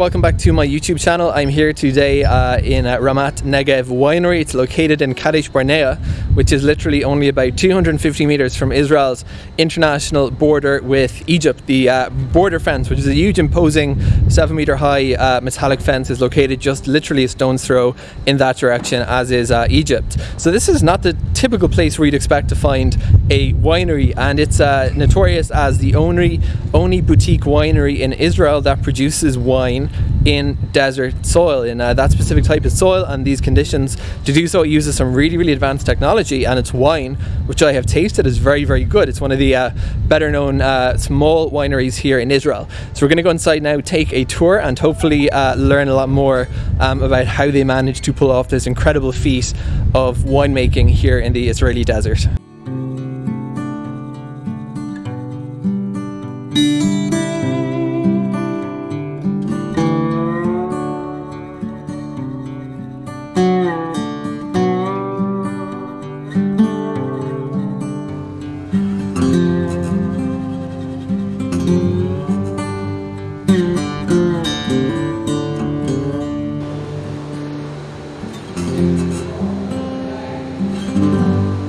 welcome back to my YouTube channel. I'm here today uh, in uh, Ramat Negev Winery. It's located in Kadesh Barnea, which is literally only about 250 meters from Israel's international border with Egypt. The uh, border fence, which is a huge imposing 7 meter high uh, metallic fence, is located just literally a stone's throw in that direction, as is uh, Egypt. So this is not the typical place where you'd expect to find a winery, and it's uh, notorious as the only, only boutique winery in Israel that produces wine in desert soil in uh, that specific type of soil and these conditions to do so it uses some really really advanced technology and its wine which I have tasted is very very good. It's one of the uh, better known uh, small wineries here in Israel. So we're going to go inside now take a tour and hopefully uh, learn a lot more um, about how they managed to pull off this incredible feat of winemaking here in the Israeli desert.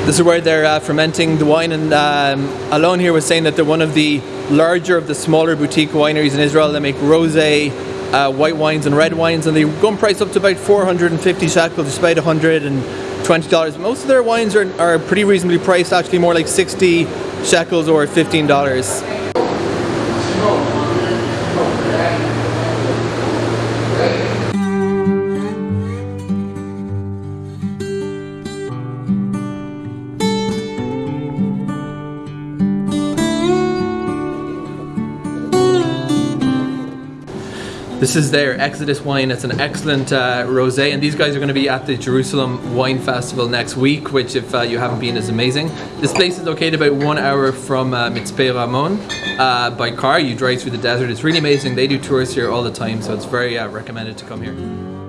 This is where they're uh, fermenting the wine and um, Alon here was saying that they're one of the larger of the smaller boutique wineries in Israel. They make rosé, uh, white wines and red wines and they go price up to about 450 shekels, just about $120. Most of their wines are, are pretty reasonably priced, actually more like 60 shekels or $15. This is their Exodus wine. It's an excellent uh, rosé, and these guys are going to be at the Jerusalem Wine Festival next week, which, if uh, you haven't been, is amazing. This place is located about one hour from uh, Mitzpe Ramon uh, by car. You drive through the desert. It's really amazing. They do tours here all the time, so it's very uh, recommended to come here.